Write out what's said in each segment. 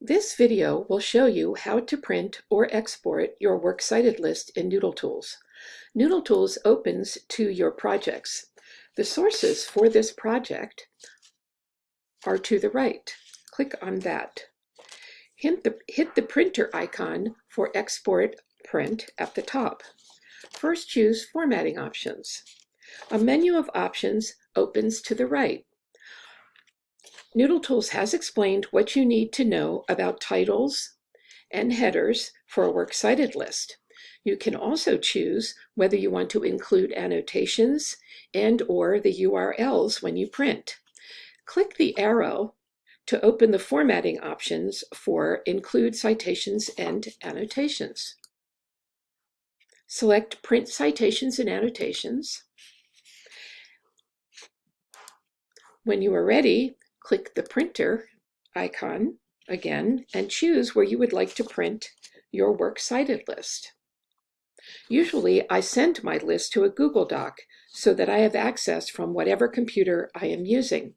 This video will show you how to print or export your works cited list in Noodle Tools. Noodle Tools opens to your projects. The sources for this project are to the right. Click on that. Hit the, hit the printer icon for export print at the top. First choose formatting options. A menu of options opens to the right. Noodle Tools has explained what you need to know about titles and headers for a works cited list. You can also choose whether you want to include annotations and or the URLs when you print. Click the arrow to open the formatting options for Include Citations and Annotations. Select Print Citations and Annotations. When you are ready, click the printer icon again and choose where you would like to print your works cited list. Usually I send my list to a Google Doc so that I have access from whatever computer I am using.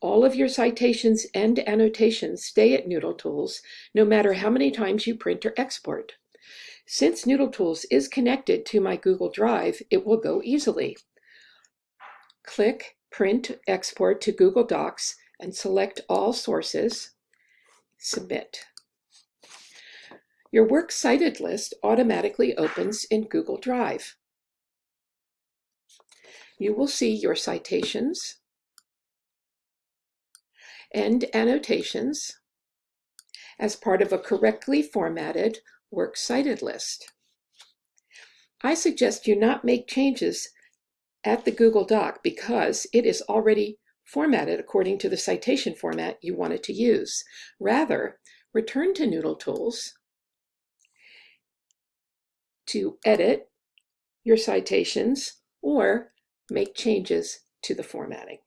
All of your citations and annotations stay at Noodle Tools no matter how many times you print or export. Since Noodle Tools is connected to my Google Drive, it will go easily. Click Print Export to Google Docs and select all sources, submit. Your works cited list automatically opens in Google Drive. You will see your citations and annotations as part of a correctly formatted works cited list. I suggest you not make changes at the Google Doc because it is already formatted according to the citation format you wanted to use. Rather, return to Noodle Tools to edit your citations or make changes to the formatting.